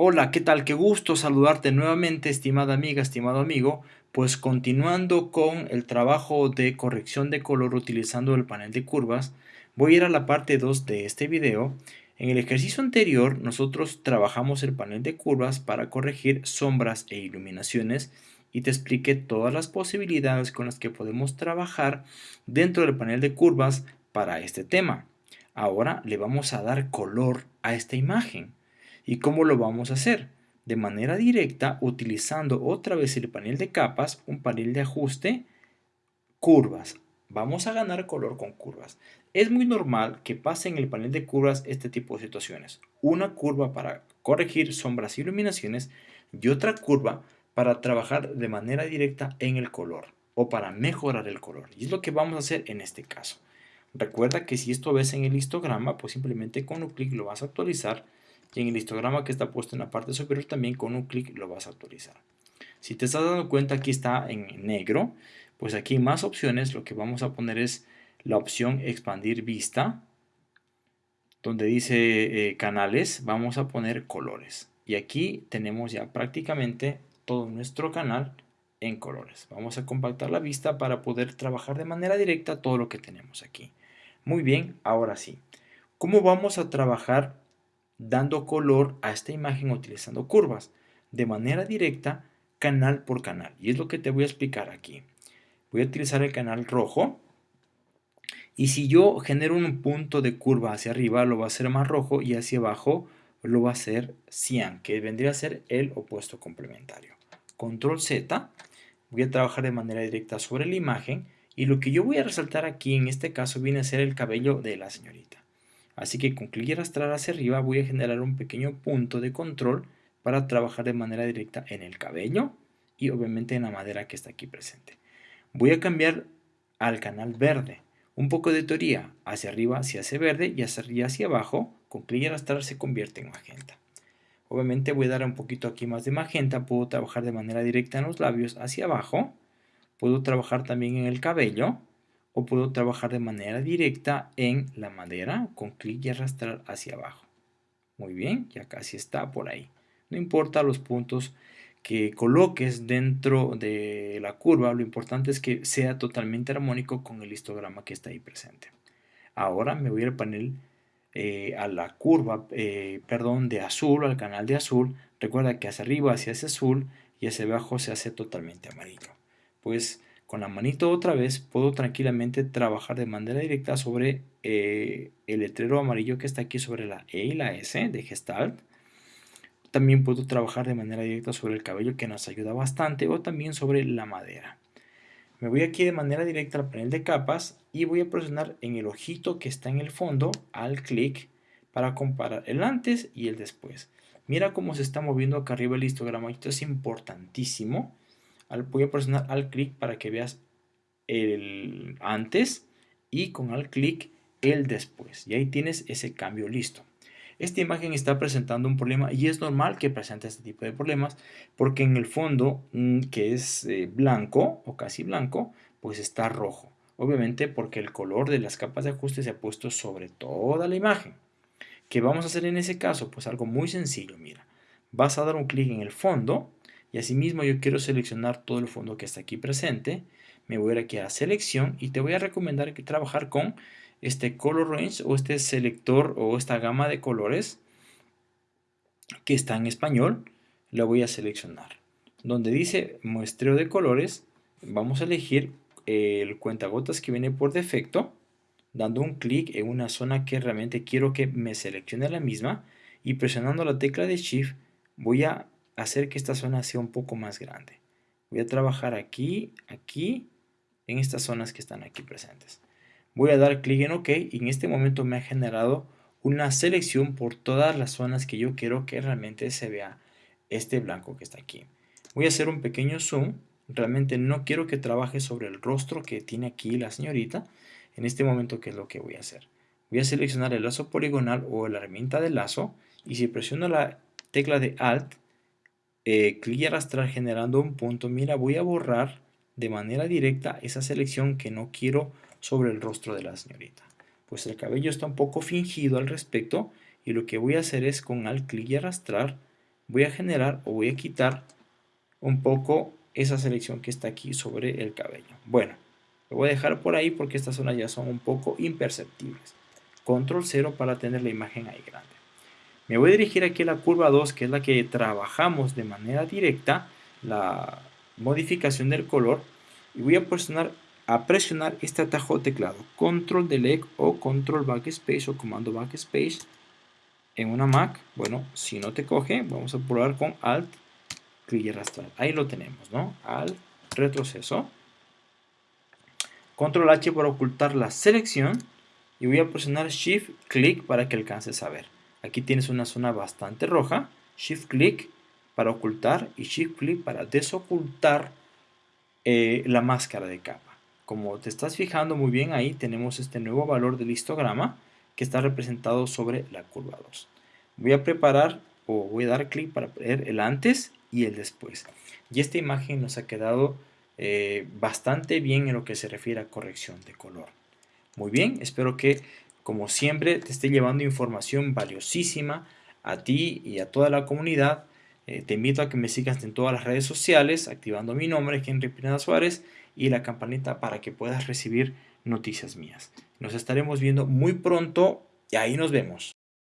Hola, ¿qué tal? Qué gusto saludarte nuevamente, estimada amiga, estimado amigo. Pues continuando con el trabajo de corrección de color utilizando el panel de curvas, voy a ir a la parte 2 de este video. En el ejercicio anterior, nosotros trabajamos el panel de curvas para corregir sombras e iluminaciones y te expliqué todas las posibilidades con las que podemos trabajar dentro del panel de curvas para este tema. Ahora le vamos a dar color a esta imagen. ¿Y cómo lo vamos a hacer? De manera directa utilizando otra vez el panel de capas, un panel de ajuste, curvas. Vamos a ganar color con curvas. Es muy normal que pase en el panel de curvas este tipo de situaciones. Una curva para corregir sombras y iluminaciones y otra curva para trabajar de manera directa en el color o para mejorar el color. Y es lo que vamos a hacer en este caso. Recuerda que si esto ves en el histograma, pues simplemente con un clic lo vas a actualizar y en el histograma que está puesto en la parte superior también con un clic lo vas a actualizar. Si te estás dando cuenta aquí está en negro, pues aquí más opciones, lo que vamos a poner es la opción expandir vista, donde dice eh, canales, vamos a poner colores. Y aquí tenemos ya prácticamente todo nuestro canal en colores. Vamos a compactar la vista para poder trabajar de manera directa todo lo que tenemos aquí. Muy bien, ahora sí. ¿Cómo vamos a trabajar dando color a esta imagen utilizando curvas de manera directa canal por canal. Y es lo que te voy a explicar aquí. Voy a utilizar el canal rojo. Y si yo genero un punto de curva hacia arriba lo va a hacer más rojo y hacia abajo lo va a hacer cian que vendría a ser el opuesto complementario. Control Z. Voy a trabajar de manera directa sobre la imagen. Y lo que yo voy a resaltar aquí en este caso viene a ser el cabello de la señorita Así que con clic y arrastrar hacia arriba voy a generar un pequeño punto de control para trabajar de manera directa en el cabello y obviamente en la madera que está aquí presente. Voy a cambiar al canal verde. Un poco de teoría, hacia arriba se hace verde y hacia arriba hacia abajo, con clic y arrastrar se convierte en magenta. Obviamente voy a dar un poquito aquí más de magenta, puedo trabajar de manera directa en los labios hacia abajo, puedo trabajar también en el cabello, o puedo trabajar de manera directa en la madera con clic y arrastrar hacia abajo. Muy bien, ya casi está por ahí. No importa los puntos que coloques dentro de la curva, lo importante es que sea totalmente armónico con el histograma que está ahí presente. Ahora me voy al panel, eh, a la curva, eh, perdón, de azul, al canal de azul. Recuerda que hacia arriba se hace azul y hacia abajo se hace totalmente amarillo. Pues con la manito otra vez puedo tranquilamente trabajar de manera directa sobre eh, el letrero amarillo que está aquí sobre la E y la S de Gestalt. También puedo trabajar de manera directa sobre el cabello que nos ayuda bastante o también sobre la madera. Me voy aquí de manera directa al panel de capas y voy a presionar en el ojito que está en el fondo al clic para comparar el antes y el después. Mira cómo se está moviendo acá arriba el histograma, esto es importantísimo voy a presionar al clic para que veas el antes y con al clic el después. Y ahí tienes ese cambio listo. Esta imagen está presentando un problema y es normal que presente este tipo de problemas porque en el fondo mm, que es eh, blanco o casi blanco pues está rojo. Obviamente porque el color de las capas de ajuste se ha puesto sobre toda la imagen. ¿Qué vamos a hacer en ese caso? Pues algo muy sencillo, mira. Vas a dar un clic en el fondo y asimismo yo quiero seleccionar todo el fondo que está aquí presente. Me voy a ir aquí a selección y te voy a recomendar que trabajar con este color range o este selector o esta gama de colores que está en español. Lo voy a seleccionar. Donde dice muestreo de colores, vamos a elegir el cuentagotas que viene por defecto dando un clic en una zona que realmente quiero que me seleccione la misma y presionando la tecla de Shift voy a hacer que esta zona sea un poco más grande. Voy a trabajar aquí, aquí, en estas zonas que están aquí presentes. Voy a dar clic en OK y en este momento me ha generado una selección por todas las zonas que yo quiero que realmente se vea este blanco que está aquí. Voy a hacer un pequeño zoom. Realmente no quiero que trabaje sobre el rostro que tiene aquí la señorita. En este momento, ¿qué es lo que voy a hacer? Voy a seleccionar el lazo poligonal o la herramienta de lazo y si presiono la tecla de Alt eh, clic y arrastrar generando un punto, mira, voy a borrar de manera directa esa selección que no quiero sobre el rostro de la señorita. Pues el cabello está un poco fingido al respecto y lo que voy a hacer es con alt clic y arrastrar voy a generar o voy a quitar un poco esa selección que está aquí sobre el cabello. Bueno, lo voy a dejar por ahí porque estas zonas ya son un poco imperceptibles. Control 0 para tener la imagen ahí grande. Me voy a dirigir aquí a la curva 2, que es la que trabajamos de manera directa, la modificación del color, y voy a presionar, a presionar este atajo teclado, Control Delete o Control Backspace o Comando Backspace en una Mac. Bueno, si no te coge, vamos a probar con Alt, clic y arrastrar. Ahí lo tenemos, ¿no? Alt, retroceso. Control H para ocultar la selección y voy a presionar Shift Click para que alcances a ver. Aquí tienes una zona bastante roja. Shift Click para ocultar y Shift Click para desocultar eh, la máscara de capa. Como te estás fijando muy bien ahí, tenemos este nuevo valor del histograma que está representado sobre la curva 2. Voy a preparar o voy a dar clic para ver el antes y el después. Y esta imagen nos ha quedado eh, bastante bien en lo que se refiere a corrección de color. Muy bien, espero que como siempre te esté llevando información valiosísima a ti y a toda la comunidad. Eh, te invito a que me sigas en todas las redes sociales, activando mi nombre, Henry Pineda Suárez, y la campanita para que puedas recibir noticias mías. Nos estaremos viendo muy pronto y ahí nos vemos.